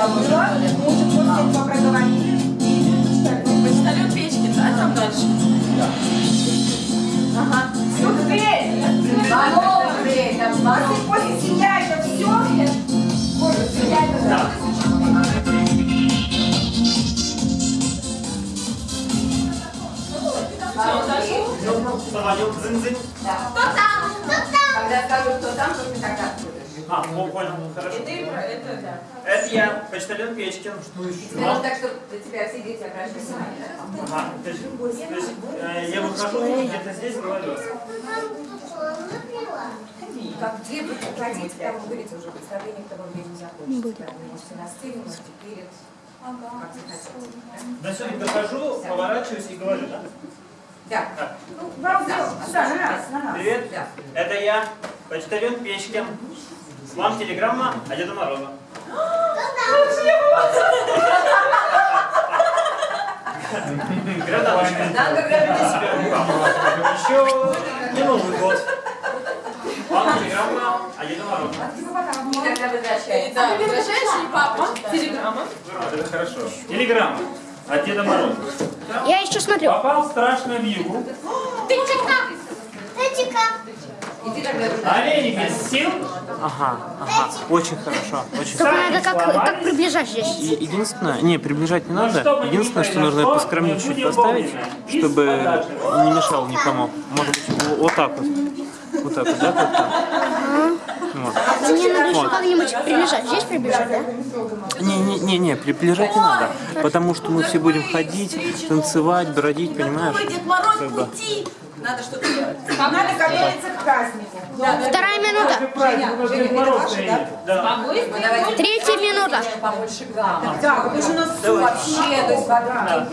забыла. Мы уже после этого проговорили. Почтальон печки, да, там дальше? Ага. Тут дверь. Снова дверь. Если после себя это все, может, себя это Самолет зын-зын. Когда скажу, кто там, то ты тогда откроешь. А, понял, хорошо. Ты про это, да. Это я, почтальон Печкин. Что еще? Сделал так, чтобы для тебя все дети обращались. Ага, то есть, то есть, э, я выхожу и где-то здесь говорю. Как где вы хотите, там вы говорите уже представление, кто вам не закончится. Вы можете на сцене, можете перед. Как захотите. До сюда дохожу, поворачиваюсь и говорю, да? Да. Так, Ну, вам все. Да, на раз, на раз. Привет, Да. это я, почтальон Печкин. Вам телеграмма от Деда Мороза. Градалочка. Надо говорить. Еще не Новый год. Вам телеграмма от Деда Мороза. И тогда. Да, и папа. Телеграмма. Это хорошо. Телеграмма от Деда Мороза. Я еще смотрю. Попал в страшную вьюгу. Иди тогда туда. Олени без сил. Ага, ага, очень хорошо, очень Только хорошо. надо как, как приближать здесь. И единственное, не, приближать не надо. не Единственное, что нужно поскромнее чуть поставить, чтобы не мешал никому. Может быть, вот- так вот. Вот так вот, да, как-то? Вот. Мне надо еще Вот. как-нибудь приближать. Здесь приближать, да? Не-не-не, приближать не надо. Потому что мы все будем ходить, танцевать, бродить, понимаешь? Новый Дед Мороз Как бы. Надо что-то делать. Надо готовиться к празднику. Вторая минута. Праздник, у нас Дед Мороз стоит. Да. Третья минута. Побольше гамма. Да, потому что у нас вообще, то есть вода.